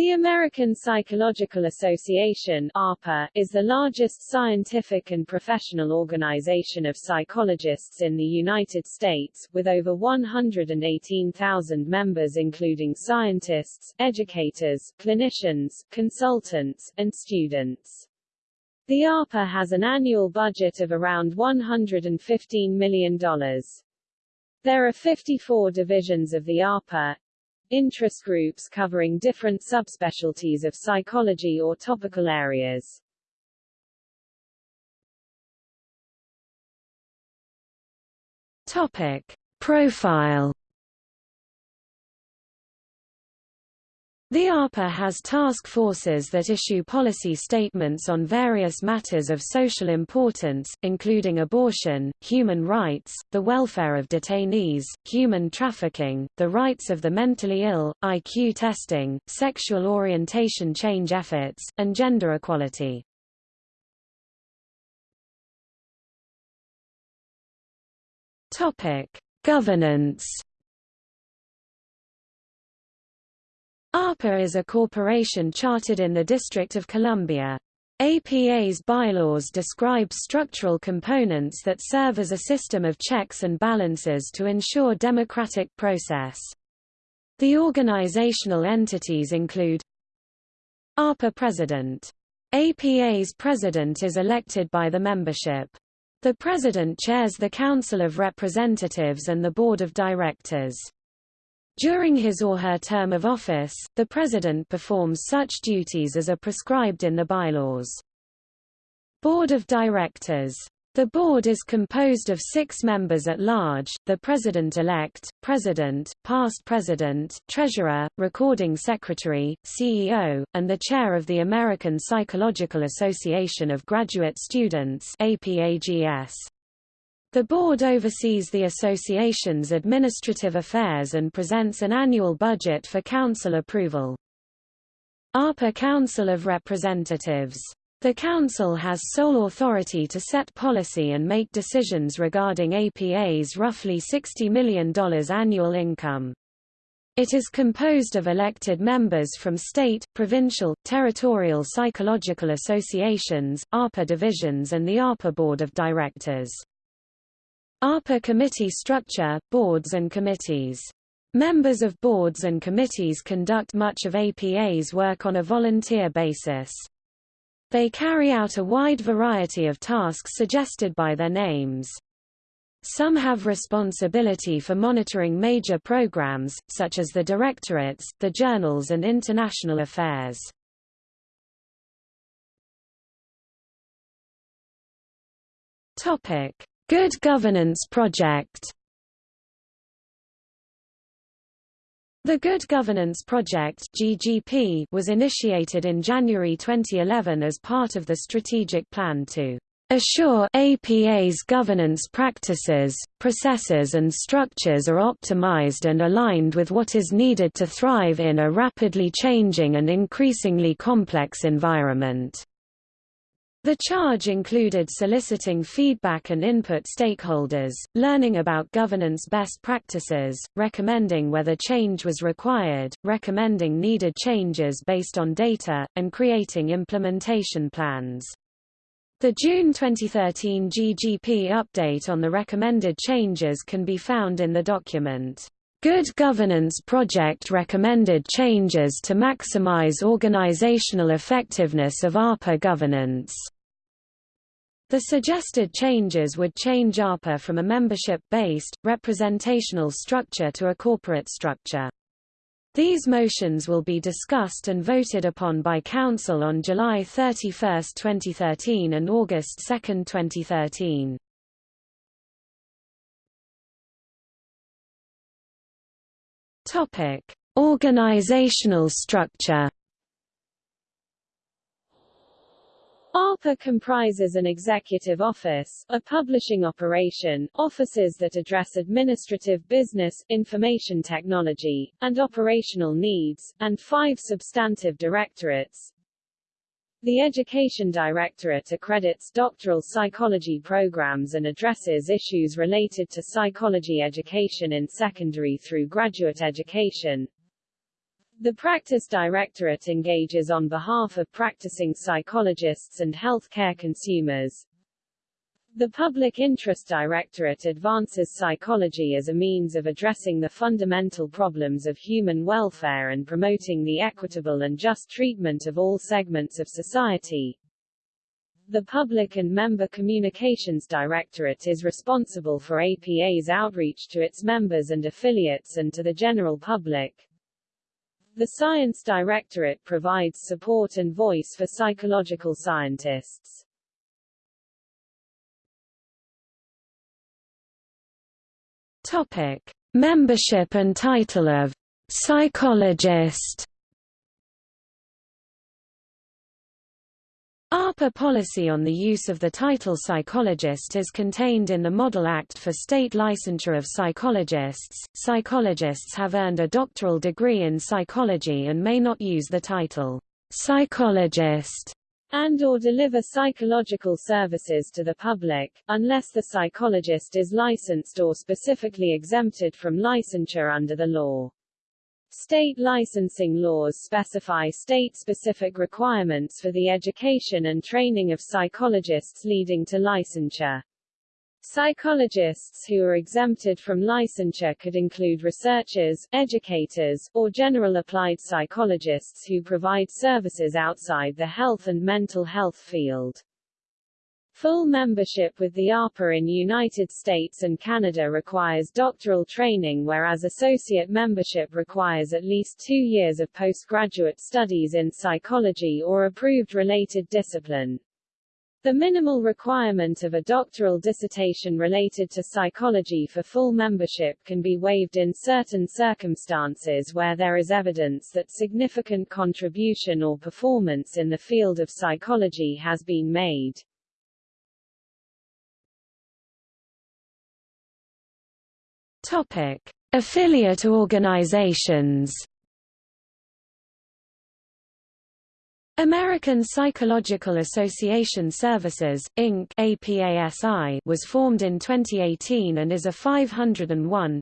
The American Psychological Association APA, is the largest scientific and professional organization of psychologists in the United States, with over 118,000 members including scientists, educators, clinicians, consultants, and students. The APA has an annual budget of around $115 million. There are 54 divisions of the APA, interest groups covering different subspecialties of psychology or topical areas. Topic. Profile The APA has task forces that issue policy statements on various matters of social importance, including abortion, human rights, the welfare of detainees, human trafficking, the rights of the mentally ill, IQ testing, sexual orientation change efforts, and gender equality. Governance APA is a corporation chartered in the District of Columbia. APA's bylaws describe structural components that serve as a system of checks and balances to ensure democratic process. The organizational entities include APA President. APA's president is elected by the membership. The president chairs the Council of Representatives and the Board of Directors. During his or her term of office, the President performs such duties as are prescribed in the bylaws. Board of Directors the board is composed of six members at large, the president-elect, president, past president, treasurer, recording secretary, CEO, and the chair of the American Psychological Association of Graduate Students APAGS. The board oversees the association's administrative affairs and presents an annual budget for council approval. APA Council of Representatives. The Council has sole authority to set policy and make decisions regarding APA's roughly $60 million annual income. It is composed of elected members from state, provincial, territorial psychological associations, APA divisions and the APA Board of Directors. APA committee structure, boards and committees. Members of boards and committees conduct much of APA's work on a volunteer basis. They carry out a wide variety of tasks suggested by their names. Some have responsibility for monitoring major programs, such as the directorates, the journals and international affairs. Topic. Good Governance Project The Good Governance Project GGP was initiated in January 2011 as part of the strategic plan to assure APA's governance practices, processes and structures are optimized and aligned with what is needed to thrive in a rapidly changing and increasingly complex environment. The charge included soliciting feedback and input stakeholders, learning about governance best practices, recommending whether change was required, recommending needed changes based on data, and creating implementation plans. The June 2013 GGP update on the recommended changes can be found in the document. Good Governance Project recommended changes to maximize organizational effectiveness of APA governance. The suggested changes would change APA from a membership-based, representational structure to a corporate structure. These motions will be discussed and voted upon by Council on July 31, 2013 and August 2, 2013. Topic: Organizational structure. APA comprises an executive office, a publishing operation, offices that address administrative business, information technology, and operational needs, and five substantive directorates, the Education Directorate accredits doctoral psychology programs and addresses issues related to psychology education in secondary through graduate education. The Practice Directorate engages on behalf of practicing psychologists and healthcare consumers. The Public Interest Directorate advances psychology as a means of addressing the fundamental problems of human welfare and promoting the equitable and just treatment of all segments of society. The Public and Member Communications Directorate is responsible for APA's outreach to its members and affiliates and to the general public. The Science Directorate provides support and voice for psychological scientists. Topic: Membership and title of psychologist. APA policy on the use of the title psychologist is contained in the Model Act for state licensure of psychologists. Psychologists have earned a doctoral degree in psychology and may not use the title psychologist and or deliver psychological services to the public, unless the psychologist is licensed or specifically exempted from licensure under the law. State licensing laws specify state-specific requirements for the education and training of psychologists leading to licensure. Psychologists who are exempted from licensure could include researchers, educators, or general applied psychologists who provide services outside the health and mental health field. Full membership with the APA in United States and Canada requires doctoral training whereas associate membership requires at least two years of postgraduate studies in psychology or approved related discipline. The minimal requirement of a doctoral dissertation related to psychology for full membership can be waived in certain circumstances where there is evidence that significant contribution or performance in the field of psychology has been made. Topic: Affiliate organizations. American Psychological Association Services, Inc. APASI was formed in 2018 and is a 501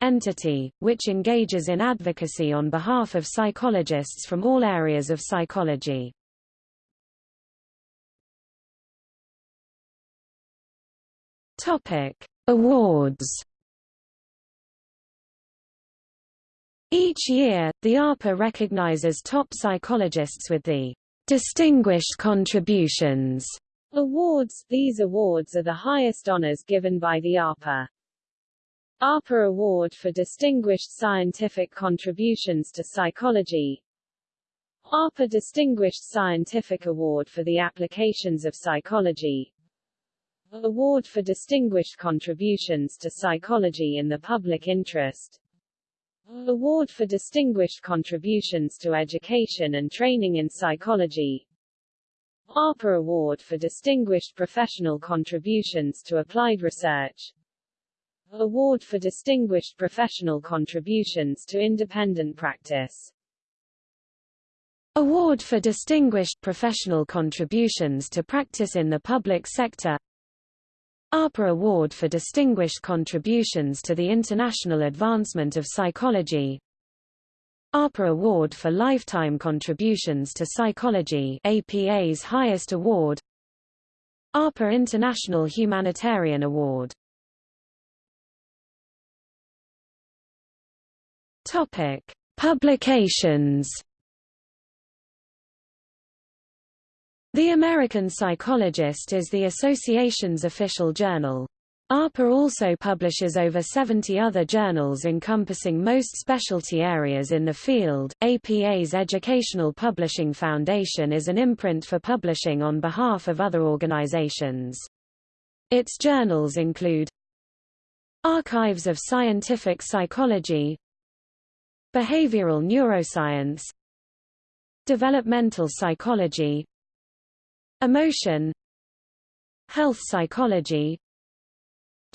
entity, which engages in advocacy on behalf of psychologists from all areas of psychology. Awards Each year, the APA recognizes top psychologists with the Distinguished Contributions awards. These awards are the highest honors given by the APA. APA Award for Distinguished Scientific Contributions to Psychology APA Distinguished Scientific Award for the Applications of Psychology Award for Distinguished Contributions to Psychology in the Public Interest Award for Distinguished Contributions to Education and Training in Psychology. APA Award for Distinguished Professional Contributions to Applied Research. Award for Distinguished Professional Contributions to Independent Practice. Award for Distinguished Professional Contributions to Practice in the Public Sector APA Award for Distinguished Contributions to the International Advancement of Psychology. APA Award for Lifetime Contributions to Psychology APA's highest award. APA International Humanitarian Award. Topic: Publications The American Psychologist is the association's official journal. APA also publishes over 70 other journals encompassing most specialty areas in the field. APA's Educational Publishing Foundation is an imprint for publishing on behalf of other organizations. Its journals include Archives of Scientific Psychology, Behavioral Neuroscience, Developmental Psychology, Emotion. Health Psychology.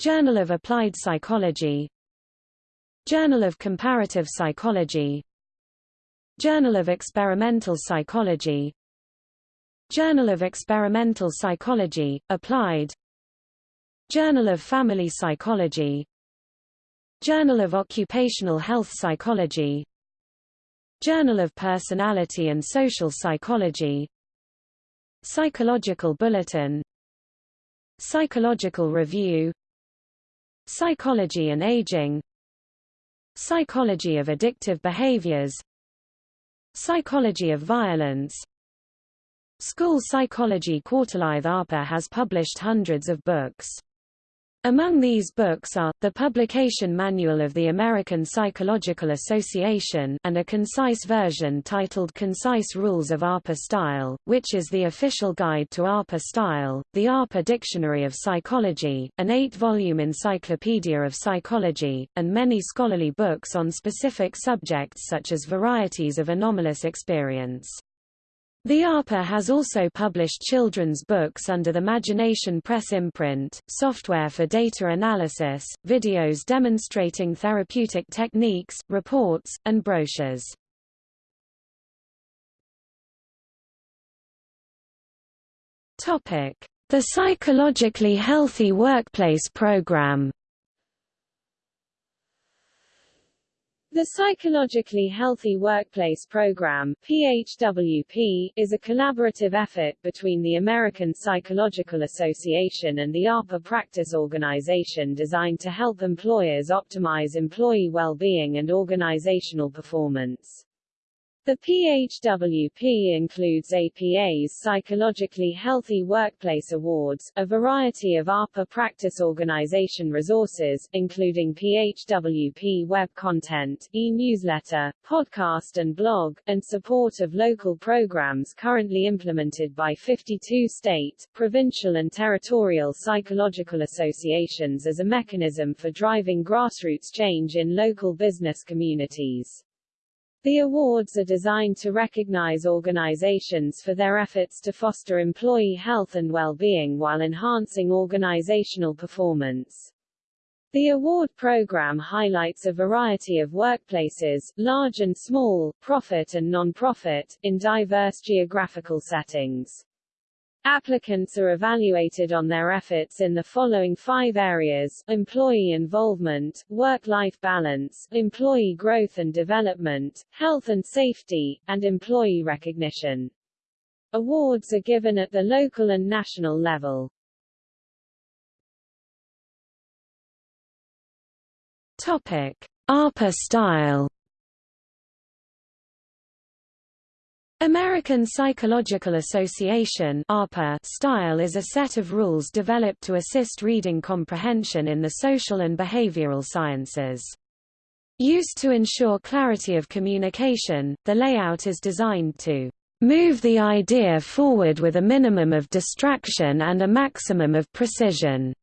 Journal of Applied Psychology. Journal of Comparative Psychology. Journal of Experimental Psychology. Journal of Experimental Psychology, Applied. Journal of Family Psychology. Journal of Occupational Health Psychology. Journal of Personality and Social Psychology Psychological Bulletin. Psychological Review. Psychology and Aging. Psychology of Addictive Behaviors. Psychology of Violence. School Psychology Quarterly APA has published hundreds of books. Among these books are, the Publication Manual of the American Psychological Association and a concise version titled Concise Rules of APA Style, which is the official guide to APA style, the APA Dictionary of Psychology, an eight-volume encyclopedia of psychology, and many scholarly books on specific subjects such as varieties of anomalous experience. The APA has also published children's books under the Magination Press imprint, software for data analysis, videos demonstrating therapeutic techniques, reports, and brochures. The Psychologically Healthy Workplace Program The Psychologically Healthy Workplace Program PHWP, is a collaborative effort between the American Psychological Association and the APA Practice Organization designed to help employers optimize employee well-being and organizational performance. The PHWP includes APA's Psychologically Healthy Workplace Awards, a variety of APA practice organization resources, including PHWP web content, e-newsletter, podcast and blog, and support of local programs currently implemented by 52 state, provincial and territorial psychological associations as a mechanism for driving grassroots change in local business communities. The awards are designed to recognize organizations for their efforts to foster employee health and well-being while enhancing organizational performance. The award program highlights a variety of workplaces, large and small, profit and non-profit, in diverse geographical settings. Applicants are evaluated on their efforts in the following five areas, employee involvement, work-life balance, employee growth and development, health and safety, and employee recognition. Awards are given at the local and national level. Topic. APA style American Psychological Association style is a set of rules developed to assist reading comprehension in the social and behavioral sciences. Used to ensure clarity of communication, the layout is designed to move the idea forward with a minimum of distraction and a maximum of precision.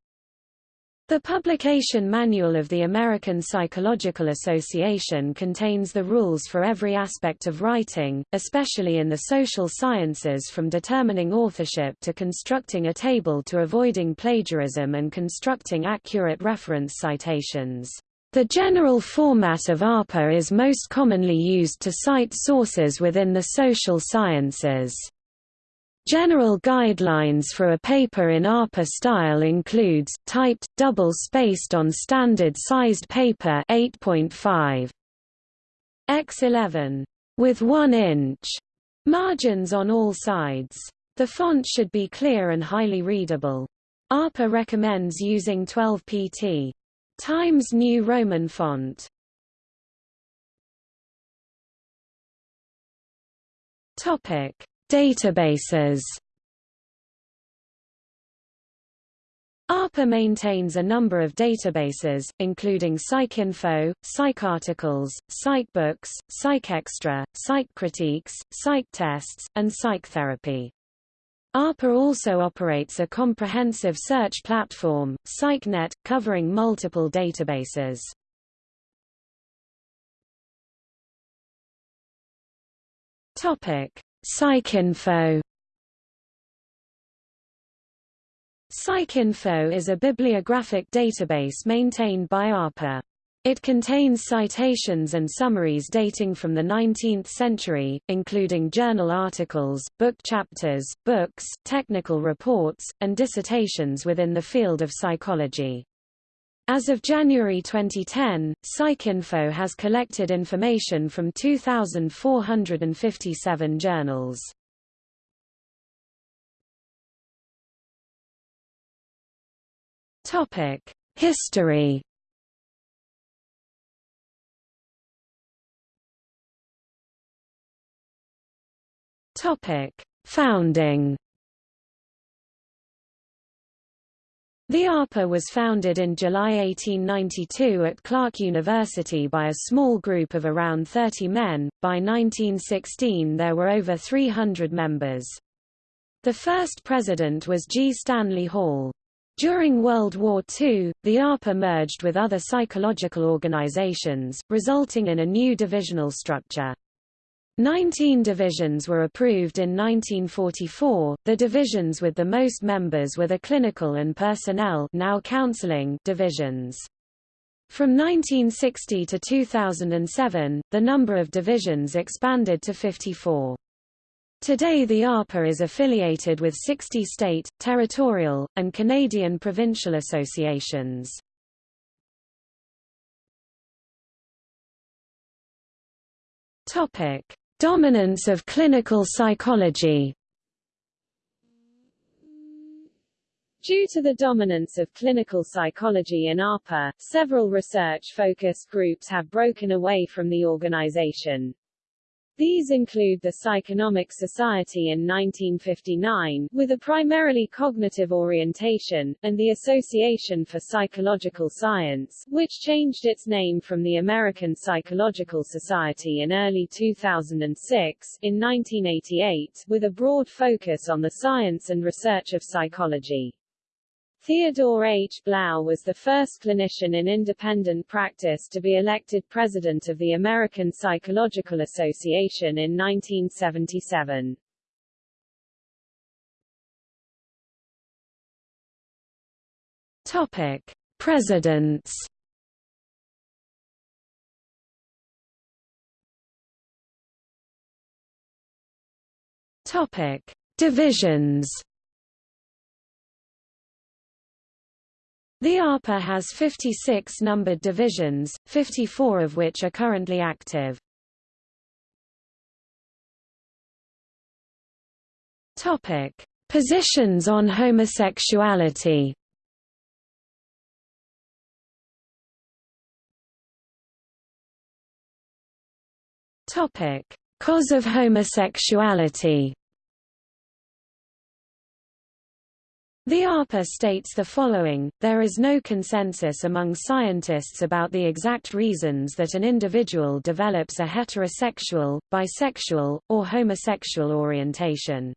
The publication manual of the American Psychological Association contains the rules for every aspect of writing, especially in the social sciences from determining authorship to constructing a table to avoiding plagiarism and constructing accurate reference citations. The general format of APA is most commonly used to cite sources within the social sciences. General guidelines for a paper in APA style includes, typed, double-spaced on standard-sized paper 8.5 x 11 with 1 inch margins on all sides. The font should be clear and highly readable. APA recommends using 12 pt. Times New Roman font. Topic Databases APA maintains a number of databases, including PsycInfo, PsycArticles, PsycBooks, PsycExtra, PsycCritiques, PsycTests, and PsycTherapy. APA also operates a comprehensive search platform, PsycNet, covering multiple databases. Topic: PsycInfo PsycInfo is a bibliographic database maintained by APA. It contains citations and summaries dating from the 19th century, including journal articles, book chapters, books, technical reports, and dissertations within the field of psychology. As of January 2010, PsycInfo has collected information from 2,457 journals. Topic History Topic Founding The APA was founded in July 1892 at Clark University by a small group of around 30 men. By 1916 there were over 300 members. The first president was G. Stanley Hall. During World War II, the APA merged with other psychological organizations, resulting in a new divisional structure. Nineteen divisions were approved in 1944. The divisions with the most members were the clinical and personnel now counseling divisions. From 1960 to 2007, the number of divisions expanded to 54. Today the APA is affiliated with 60 state, territorial, and Canadian provincial associations. Topic: Dominance of clinical psychology Due to the dominance of clinical psychology in APA, several research-focused groups have broken away from the organization. These include the Psychonomic Society in 1959, with a primarily cognitive orientation, and the Association for Psychological Science, which changed its name from the American Psychological Society in early 2006. In 1988, with a broad focus on the science and research of psychology. Theodore H. Blau was the first clinician in independent practice to be elected president of the American Psychological Association in 1977. Topic: Presidents. Topic: Divisions. The APA has 56 numbered divisions, 54 of which are currently active. Topic: Positions on homosexuality. Topic: Cause of homosexuality. The APA states the following, there is no consensus among scientists about the exact reasons that an individual develops a heterosexual, bisexual, or homosexual orientation.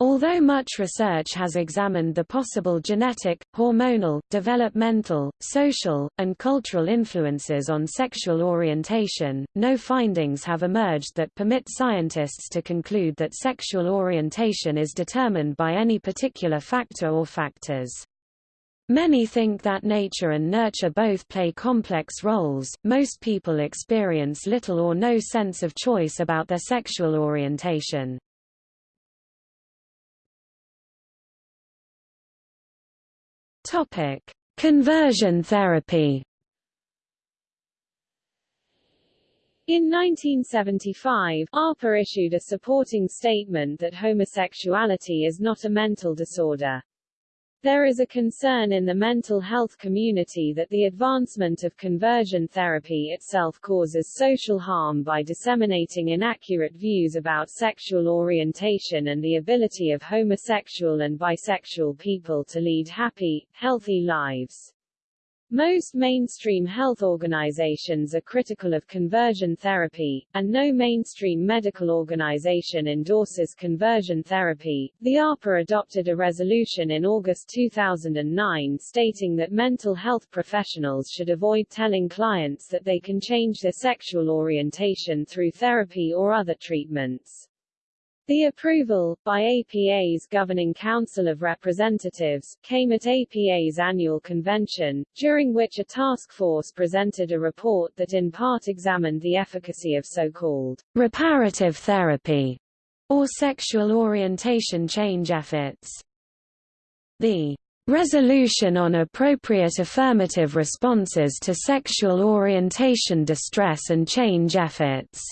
Although much research has examined the possible genetic, hormonal, developmental, social, and cultural influences on sexual orientation, no findings have emerged that permit scientists to conclude that sexual orientation is determined by any particular factor or factors. Many think that nature and nurture both play complex roles. Most people experience little or no sense of choice about their sexual orientation. Topic: Conversion therapy. In 1975, APA issued a supporting statement that homosexuality is not a mental disorder. There is a concern in the mental health community that the advancement of conversion therapy itself causes social harm by disseminating inaccurate views about sexual orientation and the ability of homosexual and bisexual people to lead happy, healthy lives. Most mainstream health organizations are critical of conversion therapy, and no mainstream medical organization endorses conversion therapy. The APA adopted a resolution in August 2009 stating that mental health professionals should avoid telling clients that they can change their sexual orientation through therapy or other treatments. The approval, by APA's Governing Council of Representatives, came at APA's annual convention, during which a task force presented a report that in part examined the efficacy of so-called reparative therapy or sexual orientation change efforts. The Resolution on appropriate affirmative responses to sexual orientation distress and change efforts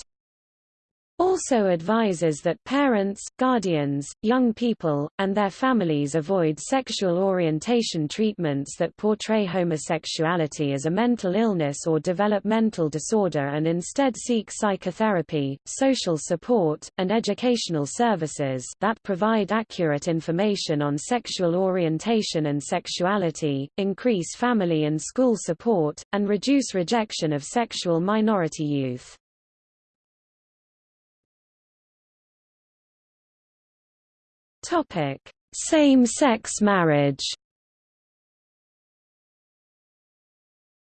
also advises that parents, guardians, young people, and their families avoid sexual orientation treatments that portray homosexuality as a mental illness or developmental disorder and instead seek psychotherapy, social support, and educational services that provide accurate information on sexual orientation and sexuality, increase family and school support, and reduce rejection of sexual minority youth. Same-sex marriage.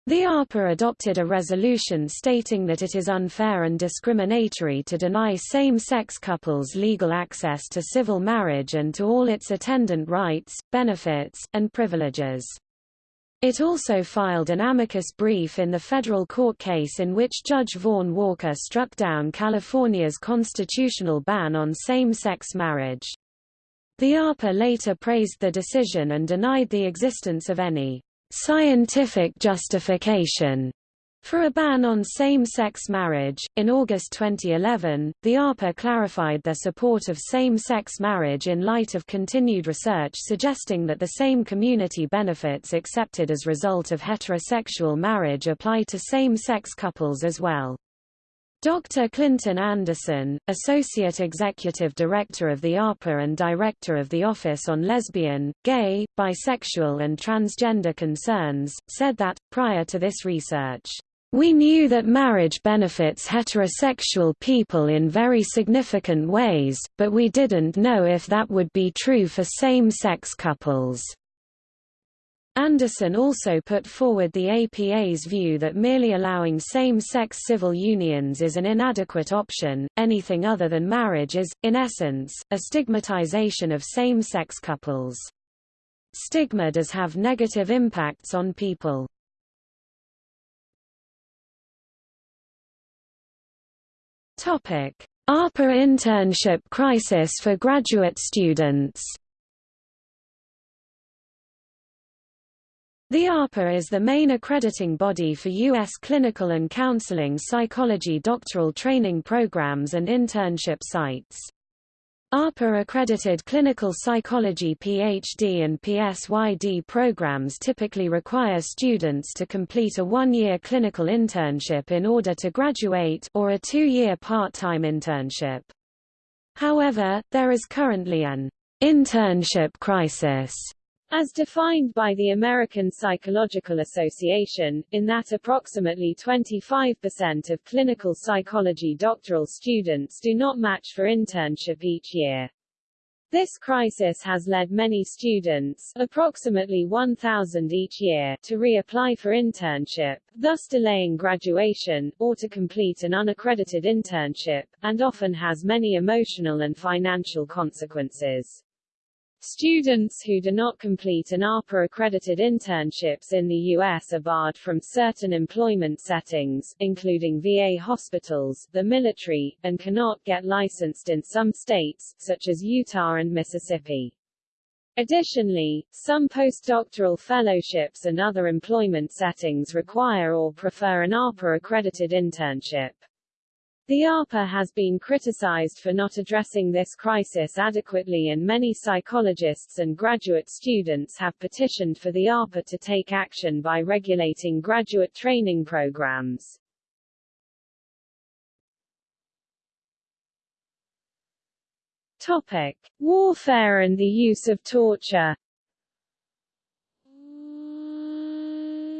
The APA adopted a resolution stating that it is unfair and discriminatory to deny same-sex couples legal access to civil marriage and to all its attendant rights, benefits, and privileges. It also filed an amicus brief in the federal court case in which Judge Vaughn Walker struck down California's constitutional ban on same-sex marriage. The APA later praised the decision and denied the existence of any scientific justification for a ban on same-sex marriage, in August 2011, the APA clarified their support of same-sex marriage in light of continued research suggesting that the same community benefits accepted as result of heterosexual marriage apply to same-sex couples as well. Dr. Clinton Anderson, Associate Executive Director of the APA and Director of the Office on Lesbian, Gay, Bisexual and Transgender Concerns, said that, prior to this research, we knew that marriage benefits heterosexual people in very significant ways, but we didn't know if that would be true for same-sex couples. Anderson also put forward the APA's view that merely allowing same-sex civil unions is an inadequate option, anything other than marriage is, in essence, a stigmatization of same-sex couples. Stigma does have negative impacts on people. APA internship crisis for graduate students The APA is the main accrediting body for U.S. clinical and counseling psychology doctoral training programs and internship sites. APA-accredited clinical psychology PhD and PsyD programs typically require students to complete a one-year clinical internship in order to graduate or a two-year part-time internship. However, there is currently an internship crisis as defined by the American Psychological Association, in that approximately 25% of clinical psychology doctoral students do not match for internship each year. This crisis has led many students, approximately 1,000 each year, to reapply for internship, thus delaying graduation, or to complete an unaccredited internship, and often has many emotional and financial consequences. Students who do not complete an APA-accredited internships in the U.S. are barred from certain employment settings, including VA hospitals, the military, and cannot get licensed in some states, such as Utah and Mississippi. Additionally, some postdoctoral fellowships and other employment settings require or prefer an APA-accredited internship. The APA has been criticized for not addressing this crisis adequately and many psychologists and graduate students have petitioned for the APA to take action by regulating graduate training programs. Topic. Warfare and the use of torture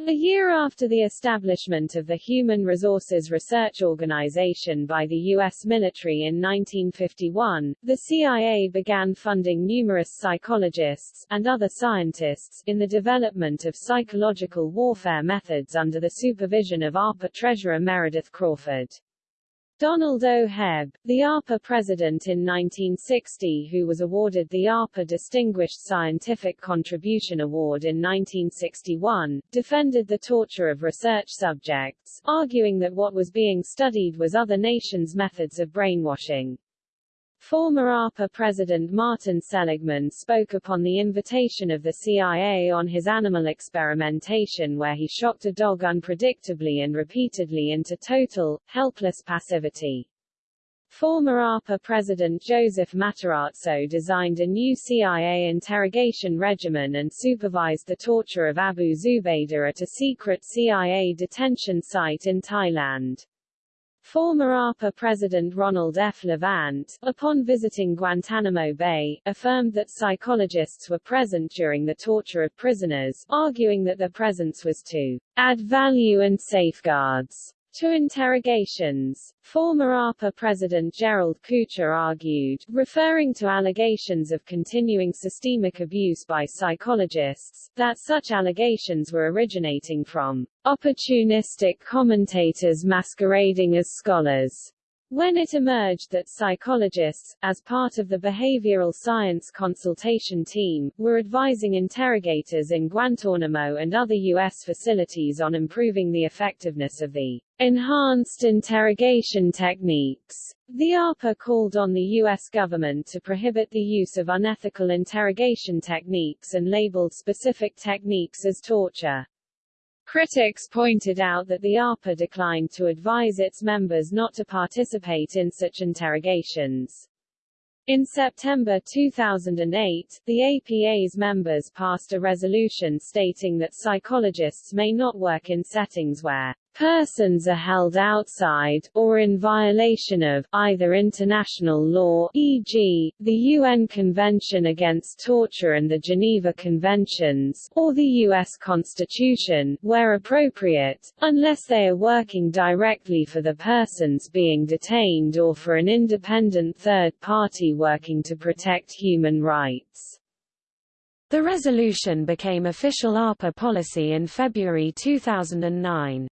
A year after the establishment of the Human Resources Research Organization by the U.S. military in 1951, the CIA began funding numerous psychologists, and other scientists, in the development of psychological warfare methods under the supervision of APA Treasurer Meredith Crawford. Donald O. Hebb, the APA president in 1960 who was awarded the APA Distinguished Scientific Contribution Award in 1961, defended the torture of research subjects, arguing that what was being studied was other nations' methods of brainwashing. Former APA President Martin Seligman spoke upon the invitation of the CIA on his animal experimentation where he shocked a dog unpredictably and repeatedly into total, helpless passivity. Former APA President Joseph Matarazzo designed a new CIA interrogation regimen and supervised the torture of Abu Zubaydah at a secret CIA detention site in Thailand. Former APA President Ronald F. Levant, upon visiting Guantanamo Bay, affirmed that psychologists were present during the torture of prisoners, arguing that their presence was to add value and safeguards to interrogations. Former APA President Gerald Koocher argued, referring to allegations of continuing systemic abuse by psychologists, that such allegations were originating from opportunistic commentators masquerading as scholars. When it emerged that psychologists, as part of the behavioral science consultation team, were advising interrogators in Guantanamo and other U.S. facilities on improving the effectiveness of the enhanced interrogation techniques, the APA called on the U.S. government to prohibit the use of unethical interrogation techniques and labeled specific techniques as torture. Critics pointed out that the APA declined to advise its members not to participate in such interrogations. In September 2008, the APA's members passed a resolution stating that psychologists may not work in settings where persons are held outside, or in violation of, either international law e.g., the UN Convention Against Torture and the Geneva Conventions, or the U.S. Constitution, where appropriate, unless they are working directly for the persons being detained or for an independent third party working to protect human rights. The resolution became official APA policy in February 2009.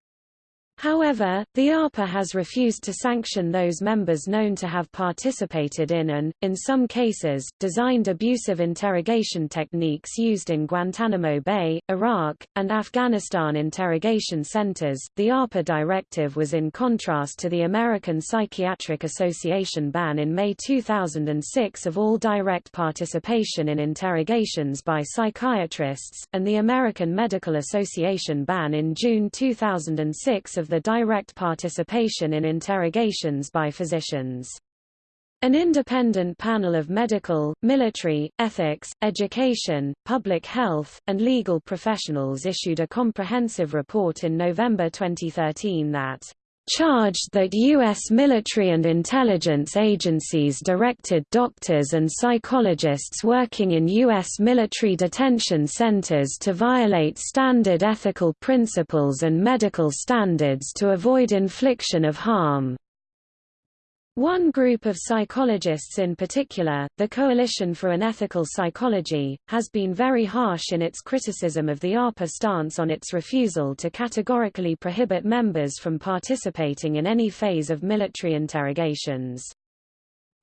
However, the APA has refused to sanction those members known to have participated in and, in some cases, designed abusive interrogation techniques used in Guantanamo Bay, Iraq, and Afghanistan interrogation centers. The APA directive was in contrast to the American Psychiatric Association ban in May 2006 of all direct participation in interrogations by psychiatrists, and the American Medical Association ban in June 2006 of the direct participation in interrogations by physicians. An independent panel of medical, military, ethics, education, public health, and legal professionals issued a comprehensive report in November 2013 that charged that U.S. military and intelligence agencies directed doctors and psychologists working in U.S. military detention centers to violate standard ethical principles and medical standards to avoid infliction of harm. One group of psychologists in particular, the Coalition for an Ethical Psychology, has been very harsh in its criticism of the APA stance on its refusal to categorically prohibit members from participating in any phase of military interrogations.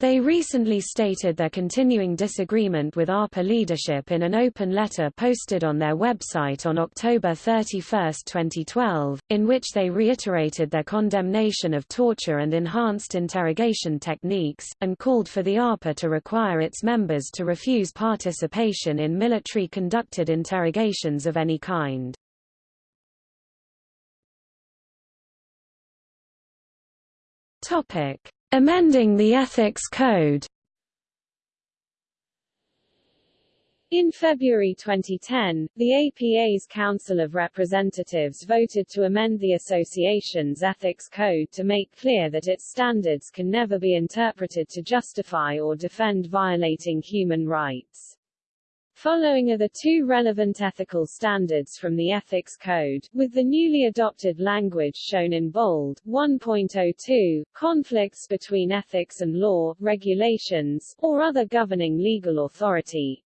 They recently stated their continuing disagreement with APA leadership in an open letter posted on their website on October 31, 2012, in which they reiterated their condemnation of torture and enhanced interrogation techniques, and called for the APA to require its members to refuse participation in military-conducted interrogations of any kind. Topic. Amending the Ethics Code In February 2010, the APA's Council of Representatives voted to amend the association's ethics code to make clear that its standards can never be interpreted to justify or defend violating human rights. Following are the two relevant ethical standards from the Ethics Code, with the newly adopted language shown in bold. 1.02, conflicts between ethics and law, regulations, or other governing legal authority,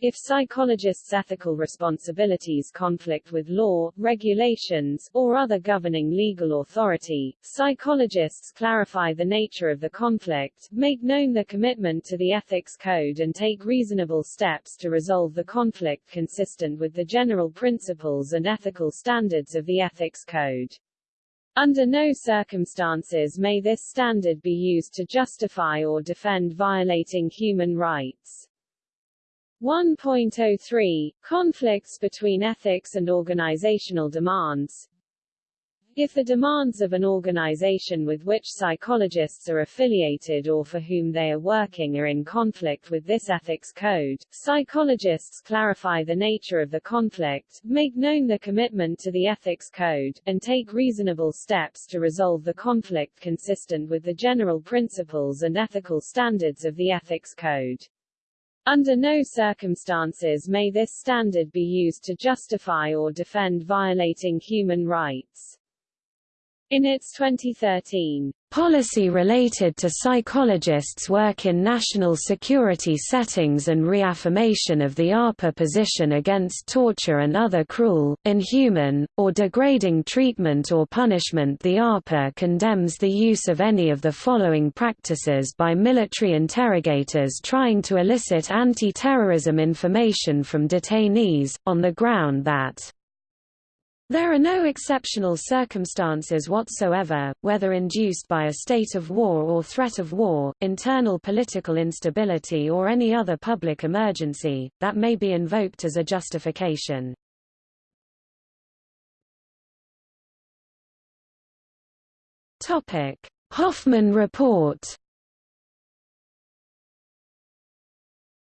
if psychologists' ethical responsibilities conflict with law, regulations, or other governing legal authority, psychologists clarify the nature of the conflict, make known their commitment to the ethics code and take reasonable steps to resolve the conflict consistent with the general principles and ethical standards of the ethics code. Under no circumstances may this standard be used to justify or defend violating human rights. 1.03 Conflicts between ethics and organizational demands if the demands of an organization with which psychologists are affiliated or for whom they are working are in conflict with this ethics code, psychologists clarify the nature of the conflict, make known the commitment to the ethics code, and take reasonable steps to resolve the conflict consistent with the general principles and ethical standards of the ethics code. Under no circumstances may this standard be used to justify or defend violating human rights. In its 2013 policy related to psychologists' work in national security settings and reaffirmation of the APA position against torture and other cruel, inhuman, or degrading treatment or punishment the APA condemns the use of any of the following practices by military interrogators trying to elicit anti-terrorism information from detainees, on the ground that there are no exceptional circumstances whatsoever, whether induced by a state of war or threat of war, internal political instability or any other public emergency, that may be invoked as a justification. Hoffman Report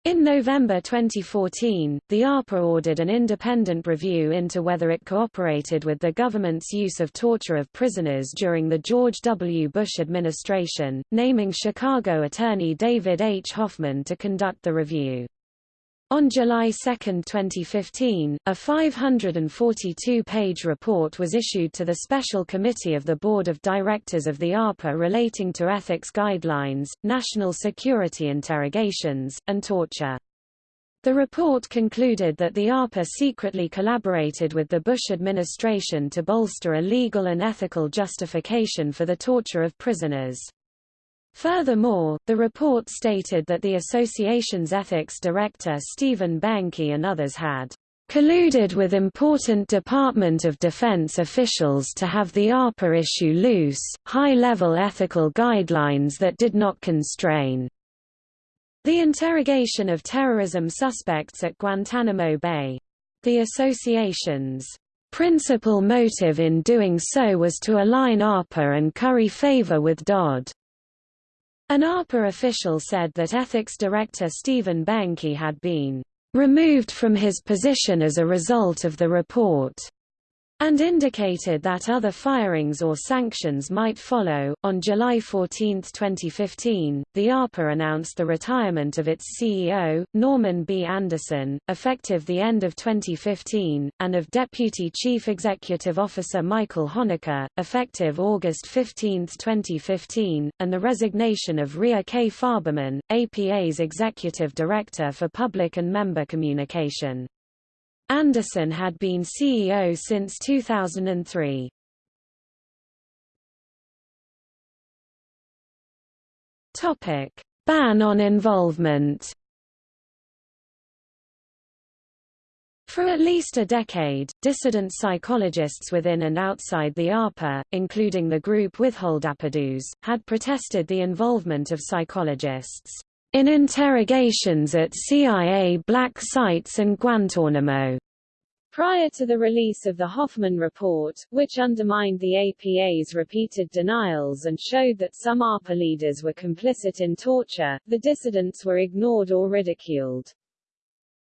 In November 2014, the APA ordered an independent review into whether it cooperated with the government's use of torture of prisoners during the George W. Bush administration, naming Chicago attorney David H. Hoffman to conduct the review. On July 2, 2015, a 542-page report was issued to the Special Committee of the Board of Directors of the APA relating to ethics guidelines, national security interrogations, and torture. The report concluded that the APA secretly collaborated with the Bush administration to bolster a legal and ethical justification for the torture of prisoners. Furthermore, the report stated that the association's ethics director Stephen Behncke and others had colluded with important Department of Defense officials to have the APA issue loose, high-level ethical guidelines that did not constrain the interrogation of terrorism suspects at Guantanamo Bay. The association's principal motive in doing so was to align APA and curry favor with DOD. An APA official said that ethics director Stephen Behncke had been removed from his position as a result of the report and indicated that other firings or sanctions might follow. On July 14, 2015, the APA announced the retirement of its CEO, Norman B. Anderson, effective the end of 2015, and of Deputy Chief Executive Officer Michael Honaker, effective August 15, 2015, and the resignation of Rhea K. Farberman, APA's Executive Director for Public and Member Communication. Anderson had been CEO since 2003. Topic: Ban on involvement. For at least a decade, dissident psychologists within and outside the APA, including the group Withhold Withholdapidos, had protested the involvement of psychologists in interrogations at CIA black sites and Guantanamo. Prior to the release of the Hoffman Report, which undermined the APA's repeated denials and showed that some APA leaders were complicit in torture, the dissidents were ignored or ridiculed.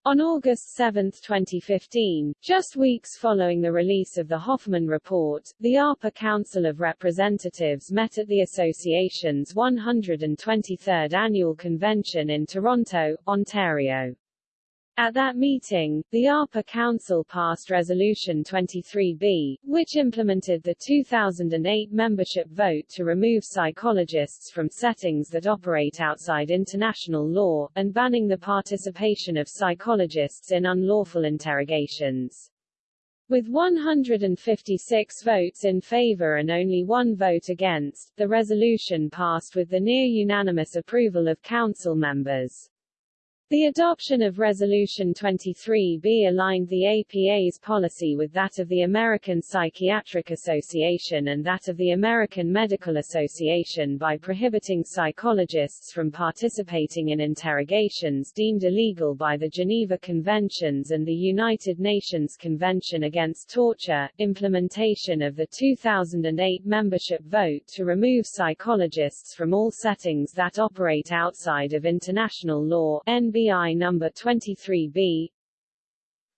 On August 7, 2015, just weeks following the release of the Hoffman Report, the APA Council of Representatives met at the association's 123rd annual convention in Toronto, Ontario. At that meeting, the APA Council passed Resolution 23B, which implemented the 2008 membership vote to remove psychologists from settings that operate outside international law, and banning the participation of psychologists in unlawful interrogations. With 156 votes in favor and only one vote against, the resolution passed with the near-unanimous approval of council members. The adoption of Resolution 23B aligned the APA's policy with that of the American Psychiatric Association and that of the American Medical Association by prohibiting psychologists from participating in interrogations deemed illegal by the Geneva Conventions and the United Nations Convention Against Torture, implementation of the 2008 membership vote to remove psychologists from all settings that operate outside of international law, NBI number 23B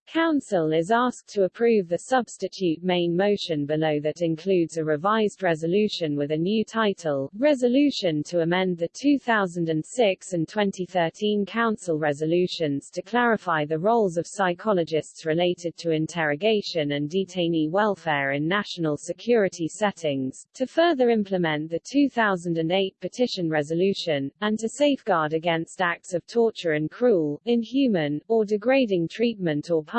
Council is asked to approve the substitute main motion below that includes a revised resolution with a new title, Resolution to amend the 2006 and 2013 Council resolutions to clarify the roles of psychologists related to interrogation and detainee welfare in national security settings, to further implement the 2008 petition resolution, and to safeguard against acts of torture and cruel, inhuman, or degrading treatment or punishment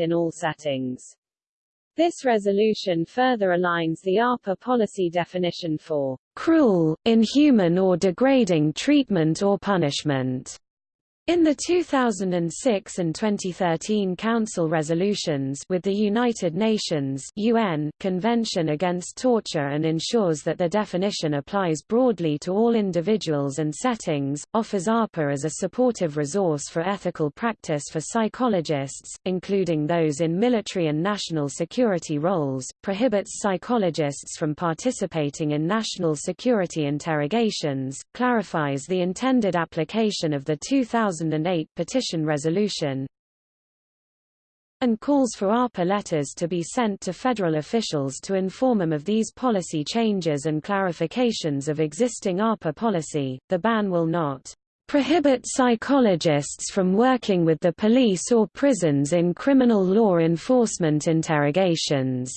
in all settings. This resolution further aligns the APA policy definition for cruel, inhuman or degrading treatment or punishment in the 2006 and 2013 Council resolutions with the United Nations UN Convention Against Torture and ensures that the definition applies broadly to all individuals and settings, offers APA as a supportive resource for ethical practice for psychologists, including those in military and national security roles, prohibits psychologists from participating in national security interrogations, clarifies the intended application of the 2000 2008 petition resolution and calls for APA letters to be sent to federal officials to inform them of these policy changes and clarifications of existing APA policy. The ban will not prohibit psychologists from working with the police or prisons in criminal law enforcement interrogations.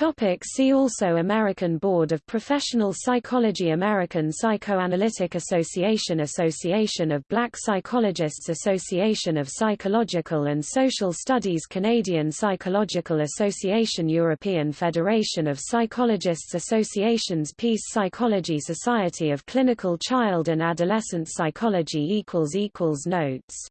Topic see also American Board of Professional Psychology American Psychoanalytic Association Association of Black Psychologists Association of Psychological and Social Studies Canadian Psychological Association European Federation of Psychologists Associations Peace Psychology Society of Clinical Child and Adolescent Psychology Notes